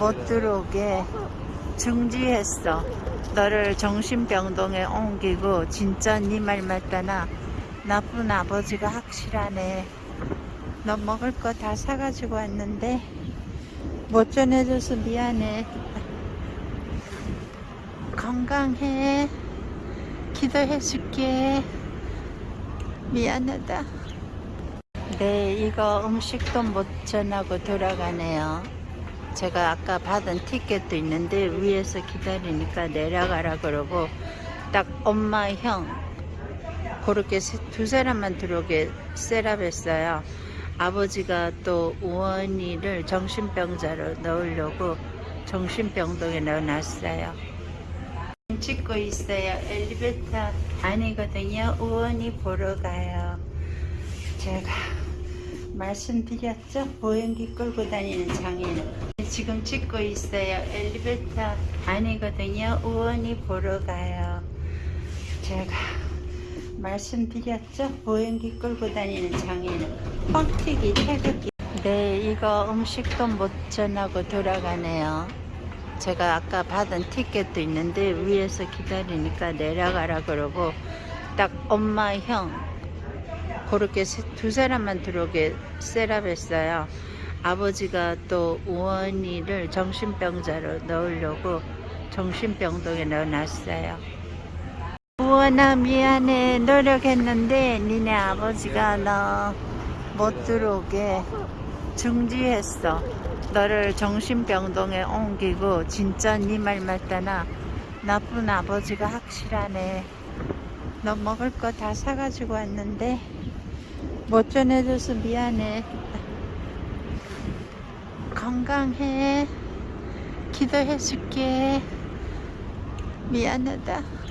못 들어오게 중지했어. 너를 정신병동에 옮기고 진짜 네 말 맞다나 나쁜 아버지가 확실하네. 너 먹을 거 다 사가지고 왔는데 못 전해줘서 미안해. 건강해. 기도해줄게. 미안하다. 네, 이거 음식도 못 전하고 돌아가네요. 제가 아까 받은 티켓도 있는데 위에서 기다리니까 내려가라 그러고 딱 엄마 형 그렇게 세- 두 사람만 들어오게 셋업했어요. 아버지가 또 우원이를 정신병자로 넣으려고 정신병동에 넣어놨어요. 찍고 있어요. 엘리베이터 아니거든요. 우원이 보러 가요. 제가 말씀드렸죠? 보행기 끌고 다니는 장인. 지금 찍고 있어요. 엘리베이터 아니거든요. 우원이 보러 가요. 제가 말씀드렸죠? 보행기 끌고 다니는 장인. 뻥튀기 태극기. 네, 이거 음식도 못 전하고 돌아가네요. 제가 아까 받은 티켓도 있는데 위에서 기다리니까 내려가라 그러고 딱 엄마 형 그렇게 세- 두 사람만 들어오게 셋업했어요. 아버지가 또 우원이를 정신병자로 넣으려고 정신병동에 넣어놨어요. 우원아 미안해 노력했는데 니네 아버지가 너 못 들어오게 중지했어. 너를 정신병동에 옮기고 진짜 네말 맞다나 나쁜 아버지가 확실하네. 너 먹을 거 다 사가지고 왔는데 못 전해줘서 미안해. 건강해. 기도해줄게. 미안하다.